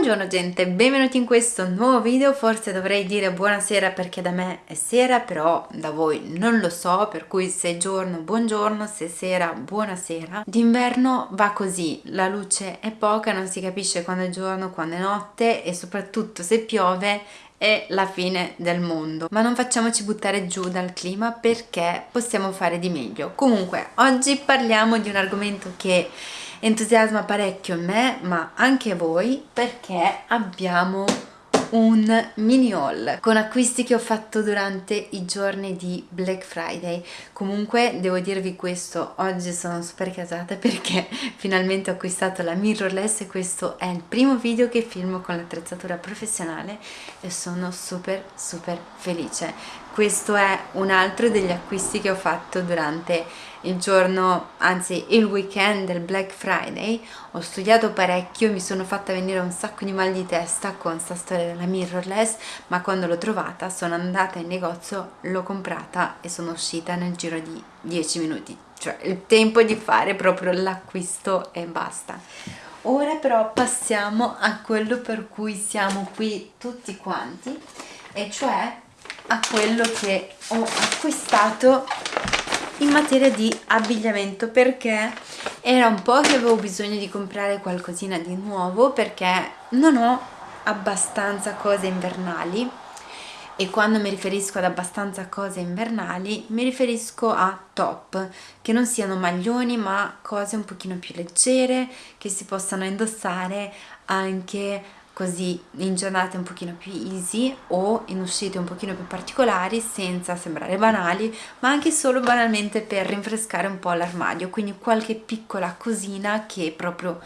Buongiorno gente, benvenuti in questo nuovo video, forse dovrei dire buonasera perché da me è sera, però da voi non lo so, per cui se è giorno buongiorno, se è sera buonasera. D'inverno va così, la luce è poca, non si capisce quando è giorno, quando è notte e soprattutto se piove è la fine del mondo. Ma non facciamoci buttare giù dal clima perché possiamo fare di meglio. Comunque oggi parliamo di un argomento che entusiasma parecchio me ma anche voi perché abbiamo un mini haul con acquisti che ho fatto durante i giorni di Black Friday. Comunque devo dirvi questo oggi sono super casata perché finalmente ho acquistato la mirrorless e questo è il primo video che filmo con l'attrezzatura professionale e sono super super felice. Questo è un altro degli acquisti che ho fatto durante il giorno, anzi il weekend del Black Friday. Ho studiato parecchio, mi sono fatta venire un sacco di mal di testa con sta storia della mirrorless ma quando l'ho trovata sono andata in negozio, l'ho comprata e sono uscita nel giro di 10 minuti. Cioè il tempo di fare proprio l'acquisto e basta. Ora però passiamo a quello per cui siamo qui tutti quanti e cioè a quello che ho acquistato in materia di abbigliamento perché era un po' che avevo bisogno di comprare qualcosina di nuovo perché non ho abbastanza cose invernali. E quando mi riferisco ad abbastanza cose invernali mi riferisco a top che non siano maglioni ma cose un pochino più leggere che si possano indossare anche così in giornate un pochino più easy o in uscite un pochino più particolari senza sembrare banali ma anche solo banalmente per rinfrescare un po' l'armadio. Quindi qualche piccola cosina che proprio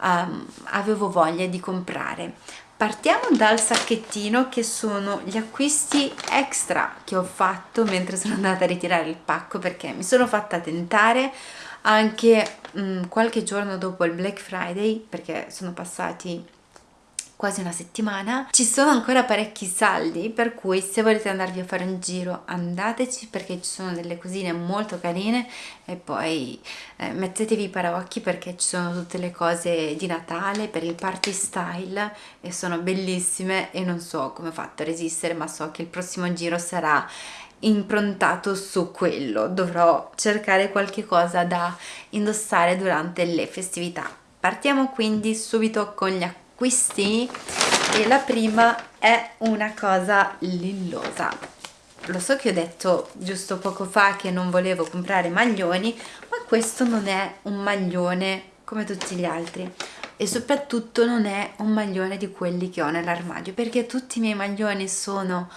um, avevo voglia di comprare. Partiamo dal sacchettino che sono gli acquisti extra che ho fatto mentre sono andata a ritirare il pacco perché mi sono fatta tentare anche um, qualche giorno dopo il Black Friday perché sono passati quasi una settimana ci sono ancora parecchi saldi per cui se volete andarvi a fare un giro andateci perché ci sono delle cosine molto carine e poi eh, mettetevi i paraocchi perché ci sono tutte le cose di Natale per il party style e sono bellissime e non so come ho fatto a resistere ma so che il prossimo giro sarà improntato su quello. Dovrò cercare qualche cosa da indossare durante le festività. Partiamo quindi subito con gli acquisti acquisti e la prima è una cosa lillosa. Lo so che ho detto giusto poco fa che non volevo comprare maglioni ma questo non è un maglione come tutti gli altri. E soprattutto non è un maglione di quelli che ho nell'armadio perché tutti i miei maglioni sono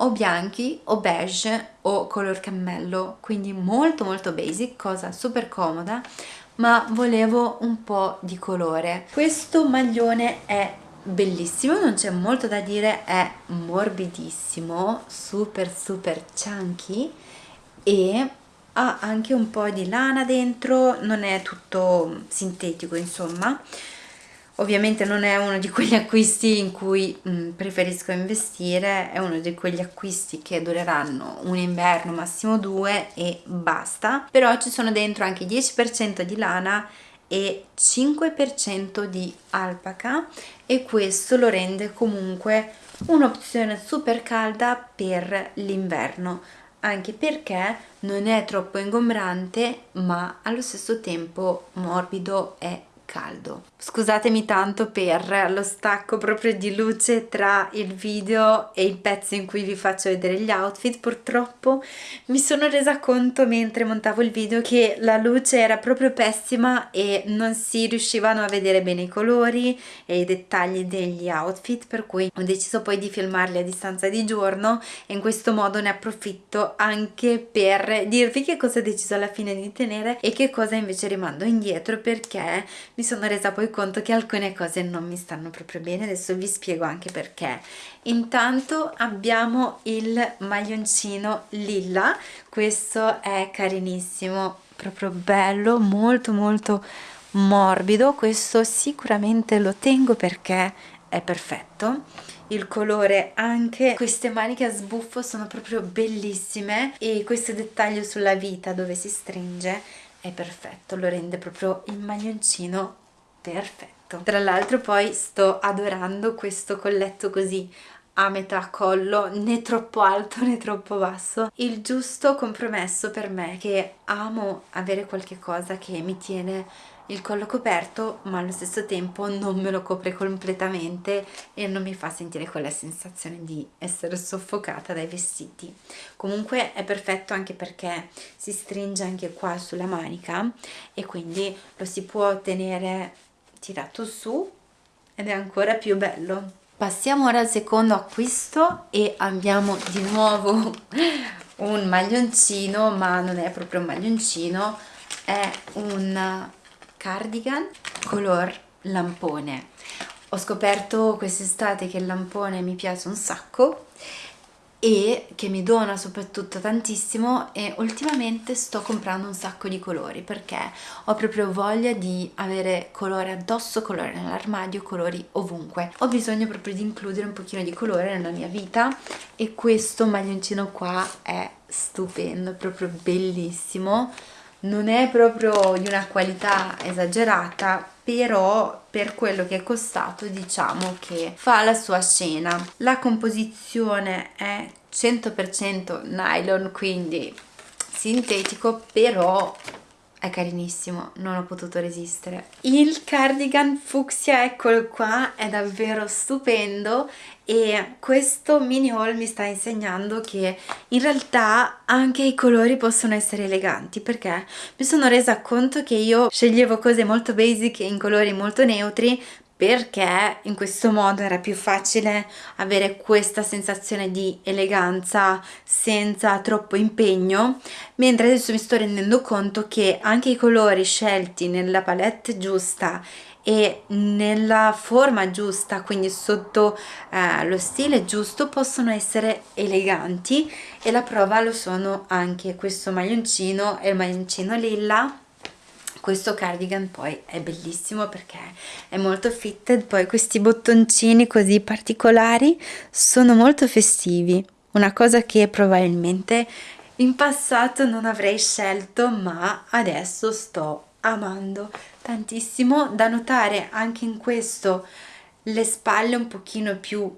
o bianchi o beige o color cammello quindi molto molto basic cosa super comoda ma volevo un po' di colore. Questo maglione è bellissimo non c'è molto da dire è morbidissimo super super chunky e ha anche un po' di lana dentro non è tutto sintetico insomma ovviamente non è uno di quegli acquisti in cui mh, mm, preferisco investire è uno di quegli acquisti che dureranno un inverno massimo due e basta. Però ci sono dentro anche 10% di lana e 5% di alpaca e questo lo rende comunque un'opzione super calda per l'inverno. Anche perché non è troppo ingombrante ma allo stesso tempo morbido e caldo. Scusatemi tanto per lo stacco proprio di luce tra il video e il pezzo in cui vi faccio vedere gli outfit, purtroppo mi sono resa conto mentre montavo il video che la luce era proprio pessima e non si riuscivano a vedere bene i colori e i dettagli degli outfit per cui ho deciso poi di filmarli a distanza di giorno e in questo modo ne approfitto anche per dirvi che cosa ho deciso alla fine di tenere e che cosa invece rimando indietro perché mi sono resa poi conto che alcune cose non mi stanno proprio bene. Adesso vi spiego anche perché. Intanto abbiamo il maglioncino lilla. Questo è carinissimo proprio bello molto molto morbido. Questo sicuramente lo tengo perché è perfetto. Il colore anche queste maniche a sbuffo sono proprio bellissime. E questo dettaglio sulla vita dove si stringe è perfetto lo rende proprio il maglioncino perfetto. Tra l'altro poi sto adorando questo colletto così a metà collo né troppo alto né troppo basso. Il giusto compromesso per me che amo avere qualche cosa che mi tiene il collo coperto ma allo stesso tempo non me lo copre completamente e non mi fa sentire quella sensazione di essere soffocata dai vestiti. Comunque è perfetto anche perché si stringe anche qua sulla manica e quindi lo si può tenere tirato su ed è ancora più bello. Passiamo ora al secondo acquisto e abbiamo di nuovo un maglioncino ma non è proprio un maglioncino è un cardigan color lampone. Ho scoperto quest'estate che il lampone mi piace un sacco e che mi dona soprattutto tantissimo e ultimamente sto comprando un sacco di colori perché ho proprio voglia di avere colore addosso, colore nell'armadio, colori ovunque. Ho bisogno proprio di includere un pochino di colore nella mia vita e questo maglioncino qua è stupendo, è proprio bellissimo non è proprio di una qualità esagerata però per quello che è costato diciamo che fa la sua scena la composizione è 100% nylon quindi sintetico però è carinissimo, non ho potuto resistere. Il cardigan fucsia, eccolo qua, è davvero stupendo e questo mini haul mi sta insegnando che in realtà anche i colori possono essere eleganti perché mi sono resa conto che io sceglievo cose molto basic in colori molto neutri perché in questo modo era più facile avere questa sensazione di eleganza senza troppo impegno mentre adesso mi sto rendendo conto che anche i colori scelti nella palette giusta e nella forma giusta quindi sotto eh, lo stile giusto possono essere eleganti e la prova lo sono anche questo maglioncino e il maglioncino lilla. Questo cardigan poi è bellissimo perché è molto fitted poi questi bottoncini così particolari sono molto festivi. Una cosa che probabilmente in passato non avrei scelto ma adesso sto amando tantissimo da notare anche in questo le spalle un pochino più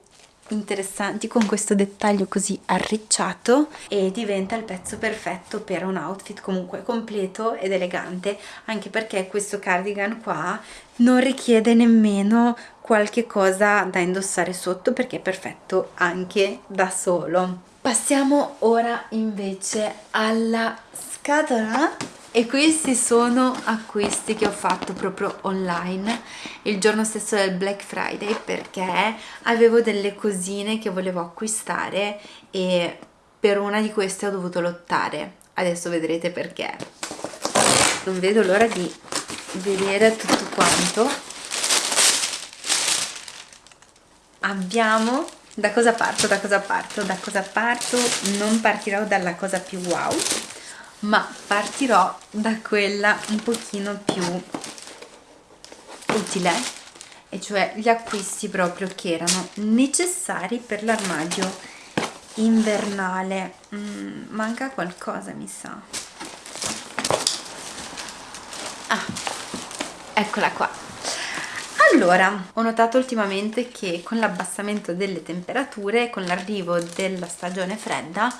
interessanti con questo dettaglio così arricciato e diventa il pezzo perfetto per un outfit comunque completo ed elegante anche perché questo cardigan qua non richiede nemmeno qualche cosa da indossare sotto perché è perfetto anche da solo. Passiamo ora invece alla scatola e questi sono acquisti che ho fatto proprio online il giorno stesso del Black Friday perché avevo delle cosine che volevo acquistare e per una di queste ho dovuto lottare. Adesso vedrete perché. Non vedo l'ora di vedere tutto quanto. Abbiamo da cosa parto da cosa parto da cosa parto? Non partirò dalla cosa più wow ma partirò da quella un pochino più utile e cioè gli acquisti proprio che erano necessari per l'armadio invernale. Mm, manca qualcosa mi sa. Ah eccola qua. Allora ho notato ultimamente che con l'abbassamento delle temperature con l'arrivo della stagione fredda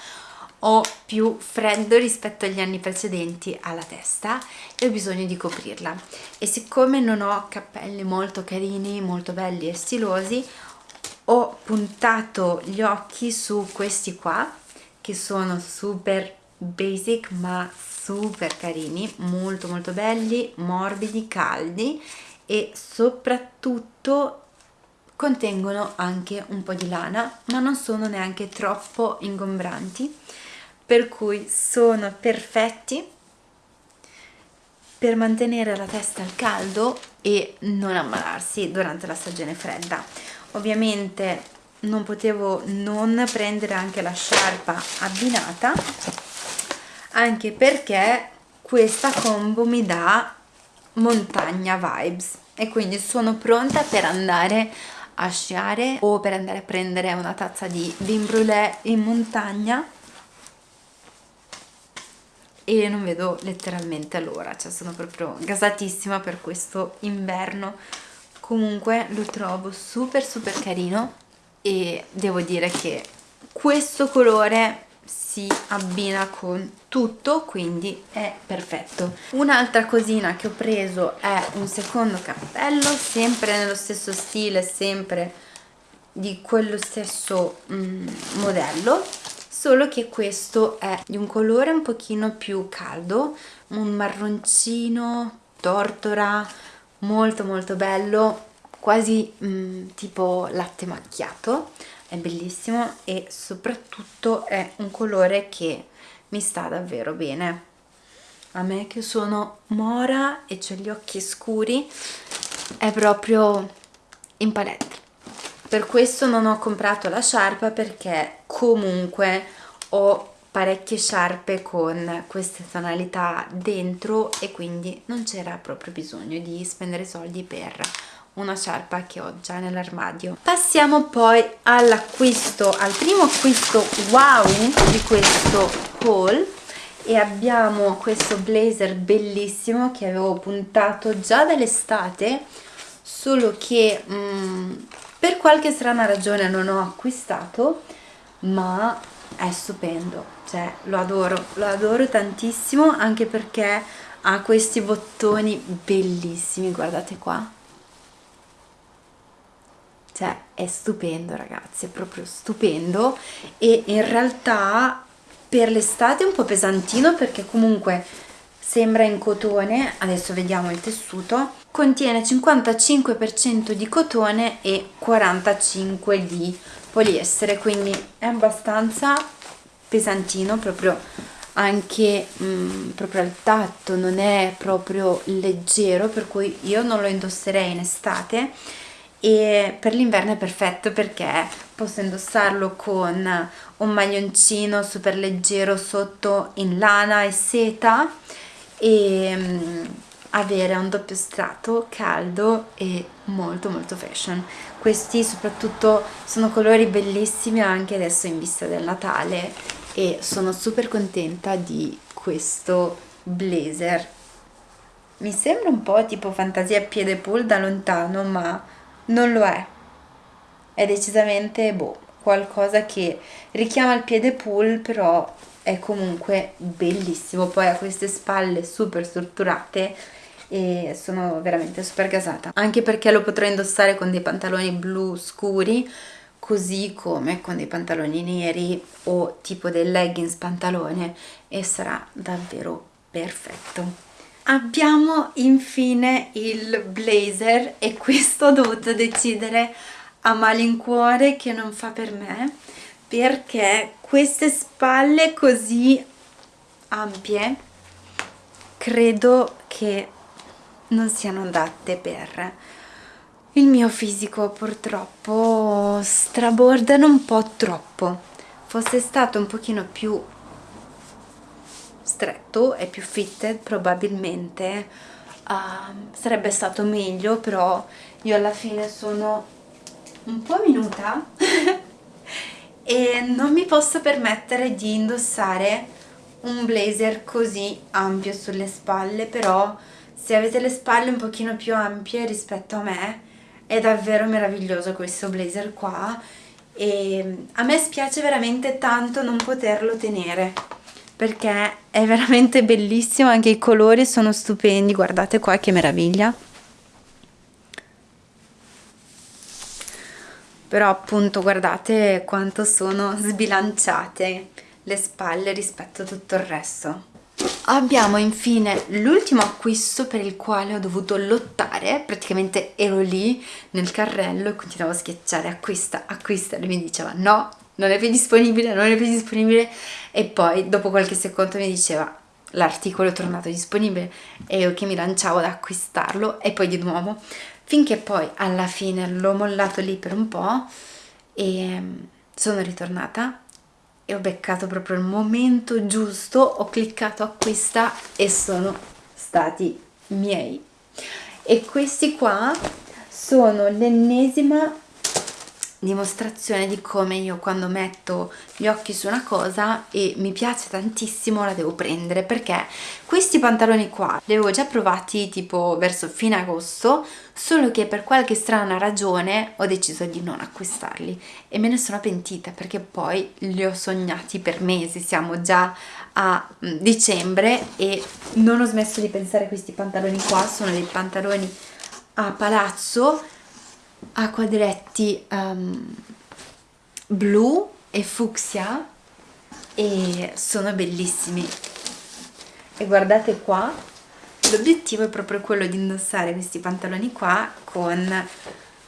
ho più freddo rispetto agli anni precedenti alla testa e ho bisogno di coprirla. E siccome non ho cappelli molto carini, molto belli e stilosi ho puntato gli occhi su questi qua che sono super basic ma super carini, molto molto belli, morbidi, caldi e soprattutto contengono anche un po' di lana ma non sono neanche troppo ingombranti per cui sono perfetti per mantenere la testa al caldo e non ammalarsi durante la stagione fredda. Ovviamente non potevo non prendere anche la sciarpa abbinata anche perché questa combo mi dà montagna vibes e quindi sono pronta per andare a sciare o per andare a prendere una tazza di vin brûlée in montagna e non vedo letteralmente l'ora, cioè sono proprio gasatissima per questo inverno. Comunque lo trovo super super carino e devo dire che questo colore si abbina con tutto quindi è perfetto. Un'altra cosina che ho preso è un secondo cappello sempre nello stesso stile sempre di quello stesso mm, modello solo che questo è di un colore un pochino più caldo un marroncino tortora molto molto bello quasi mm, tipo latte macchiato. È bellissimo e soprattutto è un colore che mi sta davvero bene. A me che sono mora e ho gli occhi scuri è proprio in palette per questo non ho comprato la sciarpa perché comunque ho parecchie sciarpe con queste tonalità dentro e quindi non c'era proprio bisogno di spendere soldi per una sciarpa che ho già nell'armadio. Passiamo poi all'acquisto al primo acquisto wow di questo haul. E abbiamo questo blazer bellissimo che avevo puntato già dall'estate solo che mh, mm, per qualche strana ragione non ho acquistato ma è stupendo cioè lo adoro lo adoro tantissimo anche perché ha questi bottoni bellissimi guardate qua. Cioè è stupendo ragazzi, è proprio stupendo. E in realtà per l'estate è un po' pesantino perché comunque sembra in cotone, adesso vediamo il tessuto, contiene 55% di cotone e 45% di poliestere, quindi è abbastanza pesantino proprio anche mh, mm, proprio al tatto, non è proprio leggero per cui io non lo indosserei in estate e per l'inverno è perfetto perché posso indossarlo con un maglioncino super leggero sotto in lana e seta e um, avere un doppio strato caldo e molto molto fashion. Questi soprattutto sono colori bellissimi anche adesso in vista del Natale e sono super contenta di questo blazer. Mi sembra un po' tipo fantasia piede pool da lontano ma non lo è. È decisamente boh, qualcosa che richiama il piede pool però è comunque bellissimo. Poi ha queste spalle super strutturate e sono veramente super gasata. Anche perché lo potrò indossare con dei pantaloni blu scuri così come con dei pantaloni neri o tipo dei leggings pantalone e sarà davvero perfetto. Abbiamo infine il blazer e questo ho dovuto decidere a malincuore che non fa per me perché queste spalle così ampie credo che non siano adatte per. Il mio fisico purtroppo strabordano un po' troppo. Fosse stato un pochino più stretto e più fitted probabilmente uh, sarebbe stato meglio però io alla fine sono un po' minuta e non mi posso permettere di indossare un blazer così ampio sulle spalle però se avete le spalle un pochino più ampie rispetto a me è davvero meraviglioso questo blazer qua e a me spiace veramente tanto non poterlo tenere perché è veramente bellissimo, anche i colori sono stupendi, guardate qua che meraviglia. Però appunto guardate quanto sono sbilanciate le spalle rispetto a tutto il resto. Abbiamo infine l'ultimo acquisto per il quale ho dovuto lottare, praticamente ero lì nel carrello e continuavo a schiacciare. Acquista, acquista. Lui mi diceva no, non è più disponibile, non è più disponibile. E poi dopo qualche secondo mi diceva l'articolo è tornato disponibile. E io che mi lanciavo ad acquistarlo. E poi di nuovo finché poi alla fine l'ho mollato lì per un po' e mm, sono ritornata e ho beccato proprio il momento giusto, ho cliccato acquista e sono stati miei. E questi qua sono l'ennesima dimostrazione di come io quando metto gli occhi su una cosa e mi piace tantissimo la devo prendere perché questi pantaloni qua li avevo già provati tipo verso fine agosto solo che per qualche strana ragione ho deciso di non acquistarli e me ne sono pentita perché poi li ho sognati per mesi siamo già a mm, dicembre e non ho smesso di pensare a questi pantaloni qua sono dei pantaloni a palazzo a quadretti um, blu e fucsia e sono bellissimi. E guardate qua l'obiettivo è proprio quello di indossare questi pantaloni qua con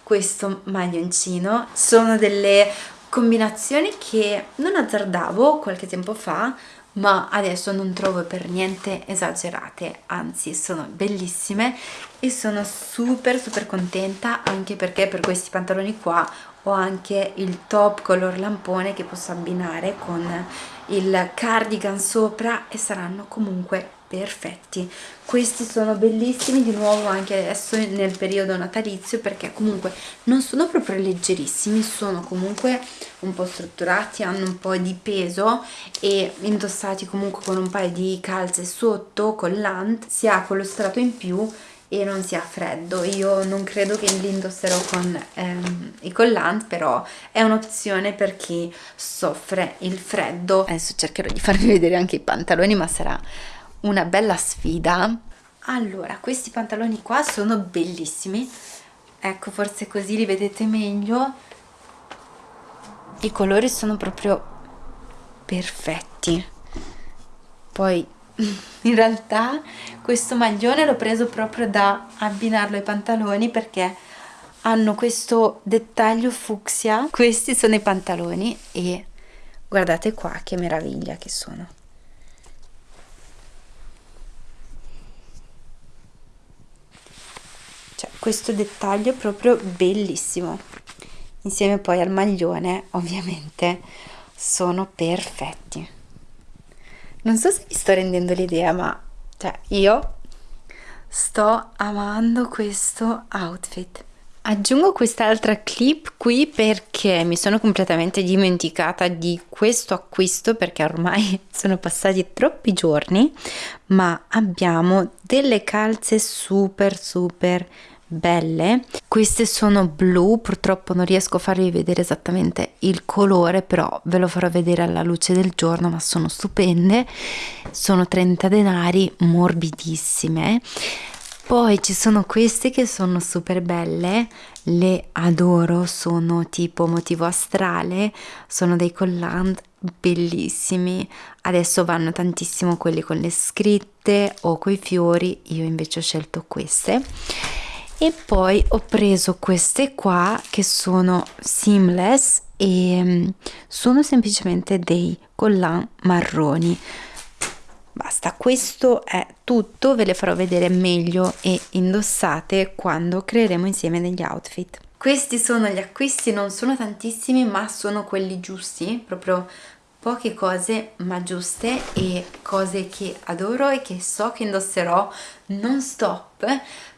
questo maglioncino. Sono delle combinazioni che non azzardavo qualche tempo fa ma adesso non trovo per niente esagerate anzi sono bellissime e sono super super contenta anche perché per questi pantaloni qua ho anche il top color lampone che posso abbinare con il cardigan sopra e saranno comunque perfetti. Questi sono bellissimi di nuovo anche adesso nel periodo natalizio perché comunque non sono proprio leggerissimi sono comunque un po' strutturati hanno un po' di peso e indossati comunque con un paio di calze sotto collant si ha quello strato in più e non sia freddo. Io non credo che li indosserò con ehm, i collant però è un'opzione per chi soffre il freddo. Adesso cercherò di farvi vedere anche i pantaloni ma sarà una bella sfida. Allora questi pantaloni qua sono bellissimi. Ecco forse così li vedete meglio. I colori sono proprio perfetti. Poi in realtà questo maglione l'ho preso proprio da abbinarlo ai pantaloni perché hanno questo dettaglio fucsia. Questi sono i pantaloni e guardate qua che meraviglia che sono questo dettaglio è proprio bellissimo. Insieme poi al maglione ovviamente sono perfetti. Non so se mi sto rendendo l'idea ma cioè io sto amando questo outfit. Aggiungo quest'altra clip qui perché mi sono completamente dimenticata di questo acquisto perché ormai sono passati troppi giorni ma abbiamo delle calze super super belle. Queste sono blu purtroppo non riesco a farvi vedere esattamente il colore però ve lo farò vedere alla luce del giorno ma sono stupende. Sono 30 denari morbidissime. Poi ci sono queste che sono super belle le adoro sono tipo motivo astrale sono dei collant bellissimi. Adesso vanno tantissimo quelli con le scritte o coi fiori io invece ho scelto queste e poi ho preso queste qua che sono seamless e mm, sono semplicemente dei collant marroni. Basta questo è tutto ve le farò vedere meglio e indossate quando creeremo insieme degli outfit. Questi sono gli acquisti non sono tantissimi ma sono quelli giusti proprio poche cose ma giuste e cose che adoro e che so che indosserò non stop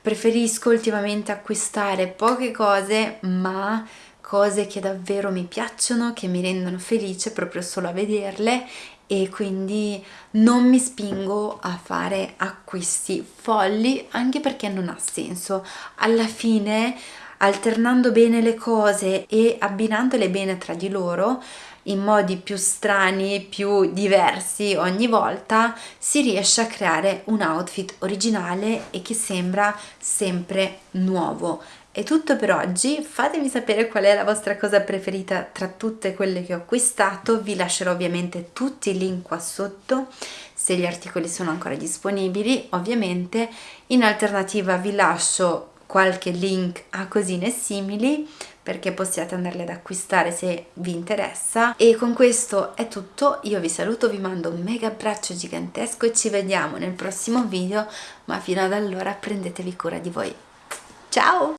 preferisco ultimamente acquistare poche cose ma cose che davvero mi piacciono che mi rendono felice proprio solo a vederle e quindi non mi spingo a fare acquisti folli anche perché non ha senso. Alla fine alternando bene le cose e abbinandole bene tra di loro in modi più strani, più diversi ogni volta, si riesce a creare un outfit originale e che sembra sempre nuovo. È tutto per oggi, fatemi sapere qual è la vostra cosa preferita tra tutte quelle che ho acquistato, vi lascerò ovviamente tutti i link qua sotto se gli articoli sono ancora disponibili, ovviamente in alternativa vi lascio qualche link a cosine simili perché possiate andarle ad acquistare se vi interessa. E con questo è tutto io vi saluto vi mando un mega abbraccio gigantesco e ci vediamo nel prossimo video ma fino ad allora prendetevi cura di voi. Ciao